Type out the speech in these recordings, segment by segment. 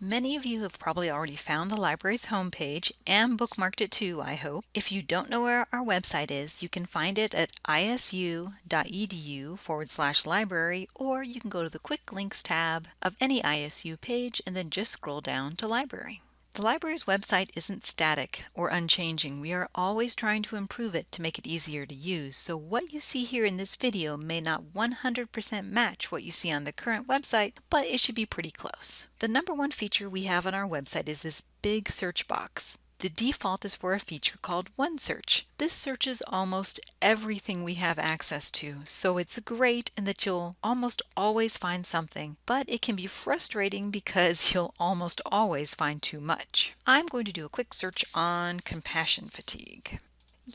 Many of you have probably already found the library's homepage and bookmarked it too, I hope. If you don't know where our website is, you can find it at isu.edu forward slash library, or you can go to the quick links tab of any ISU page and then just scroll down to library. The library's website isn't static or unchanging. We are always trying to improve it to make it easier to use. So what you see here in this video may not 100% match what you see on the current website, but it should be pretty close. The number one feature we have on our website is this big search box. The default is for a feature called OneSearch. This searches almost everything we have access to, so it's great in that you'll almost always find something, but it can be frustrating because you'll almost always find too much. I'm going to do a quick search on compassion fatigue.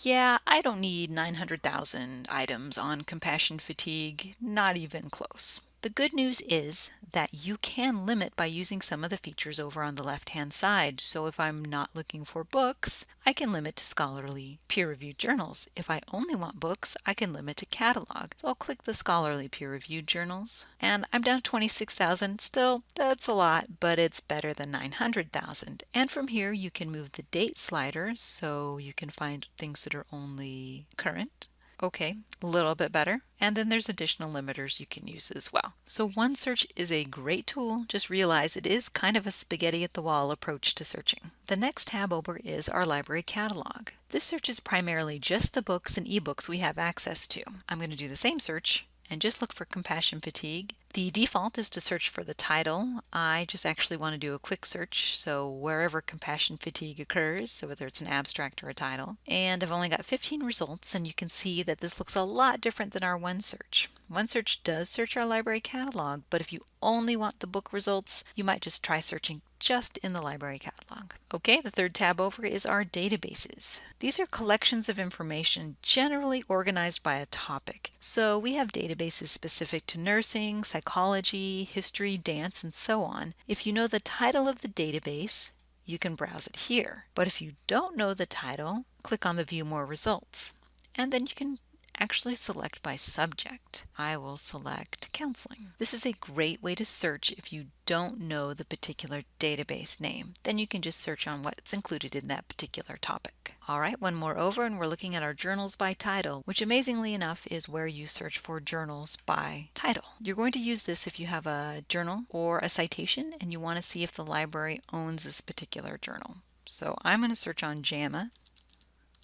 Yeah, I don't need 900,000 items on compassion fatigue, not even close. The good news is that you can limit by using some of the features over on the left hand side. So if I'm not looking for books, I can limit to scholarly peer-reviewed journals. If I only want books, I can limit to catalog. So I'll click the scholarly peer-reviewed journals and I'm down to 26,000. Still, that's a lot, but it's better than 900,000. And from here you can move the date slider so you can find things that are only current Okay, a little bit better. And then there's additional limiters you can use as well. So OneSearch is a great tool. Just realize it is kind of a spaghetti at the wall approach to searching. The next tab over is our library catalog. This searches primarily just the books and ebooks we have access to. I'm going to do the same search and just look for compassion fatigue. The default is to search for the title. I just actually want to do a quick search, so wherever compassion fatigue occurs, so whether it's an abstract or a title. And I've only got 15 results, and you can see that this looks a lot different than our OneSearch. OneSearch does search our library catalog, but if you only want the book results, you might just try searching just in the library catalog. Okay, the third tab over is our databases. These are collections of information generally organized by a topic. So we have databases specific to nursing, psychology, history, dance, and so on. If you know the title of the database, you can browse it here. But if you don't know the title, click on the View More Results. And then you can actually select by subject. I will select counseling. This is a great way to search if you don't know the particular database name. Then you can just search on what's included in that particular topic. All right, one more over and we're looking at our journals by title, which amazingly enough is where you search for journals by title. You're going to use this if you have a journal or a citation and you want to see if the library owns this particular journal. So I'm going to search on JAMA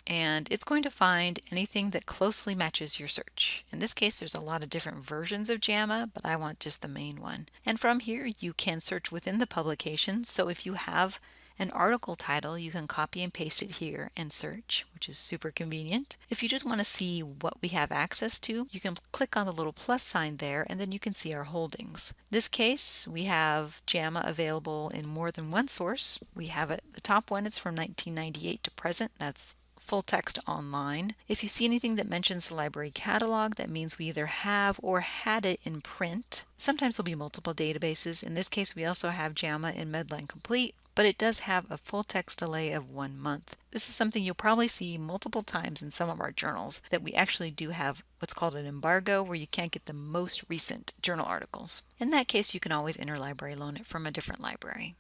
and it's going to find anything that closely matches your search. In this case, there's a lot of different versions of JAMA, but I want just the main one. And from here, you can search within the publication. So if you have an article title, you can copy and paste it here and search, which is super convenient. If you just want to see what we have access to, you can click on the little plus sign there and then you can see our holdings. this case, we have JAMA available in more than one source. We have it, the top one is from 1998 to present. That's full text online. If you see anything that mentions the library catalog, that means we either have or had it in print. Sometimes there'll be multiple databases. In this case, we also have JAMA in Medline Complete, but it does have a full text delay of one month. This is something you'll probably see multiple times in some of our journals that we actually do have what's called an embargo where you can't get the most recent journal articles. In that case, you can always interlibrary loan it from a different library.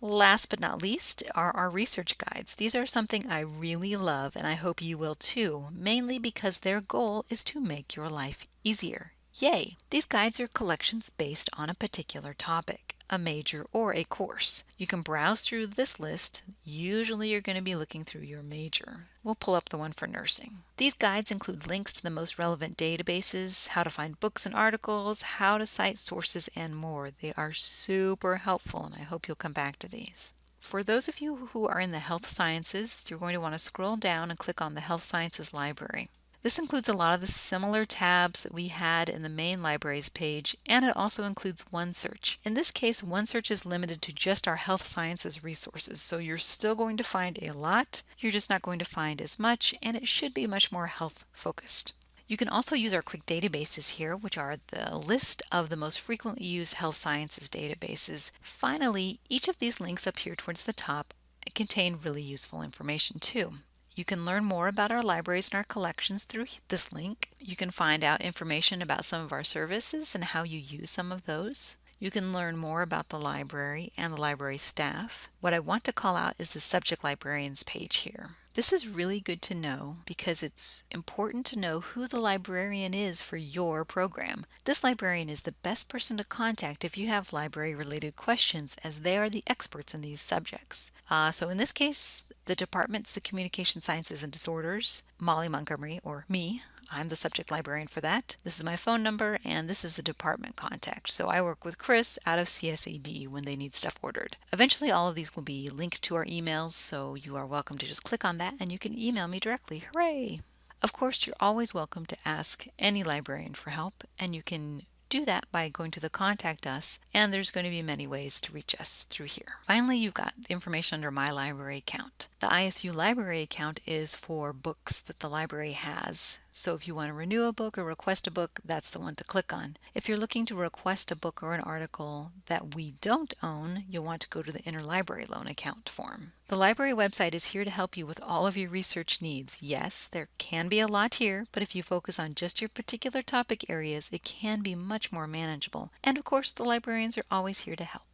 Last but not least are our research guides. These are something I really love and I hope you will too, mainly because their goal is to make your life easier. Yay! These guides are collections based on a particular topic a major, or a course. You can browse through this list. Usually you're going to be looking through your major. We'll pull up the one for nursing. These guides include links to the most relevant databases, how to find books and articles, how to cite sources, and more. They are super helpful and I hope you'll come back to these. For those of you who are in the health sciences, you're going to want to scroll down and click on the Health Sciences Library. This includes a lot of the similar tabs that we had in the main libraries page, and it also includes OneSearch. In this case, OneSearch is limited to just our health sciences resources, so you're still going to find a lot, you're just not going to find as much, and it should be much more health focused. You can also use our quick databases here, which are the list of the most frequently used health sciences databases. Finally, each of these links up here towards the top contain really useful information too. You can learn more about our libraries and our collections through this link. You can find out information about some of our services and how you use some of those. You can learn more about the library and the library staff. What I want to call out is the subject librarians page here. This is really good to know because it's important to know who the librarian is for your program. This librarian is the best person to contact if you have library related questions as they are the experts in these subjects. Uh, so in this case, the department's the Communication Sciences and Disorders, Molly Montgomery, or me, I'm the subject librarian for that. This is my phone number and this is the department contact. So I work with Chris out of CSAD when they need stuff ordered. Eventually all of these will be linked to our emails so you are welcome to just click on that and you can email me directly. Hooray! Of course, you're always welcome to ask any librarian for help and you can do that by going to the contact us and there's going to be many ways to reach us through here. Finally, you've got the information under my library account. The ISU library account is for books that the library has. So if you want to renew a book or request a book, that's the one to click on. If you're looking to request a book or an article that we don't own, you'll want to go to the interlibrary loan account form. The library website is here to help you with all of your research needs. Yes, there can be a lot here, but if you focus on just your particular topic areas, it can be much more manageable. And of course, the librarians are always here to help.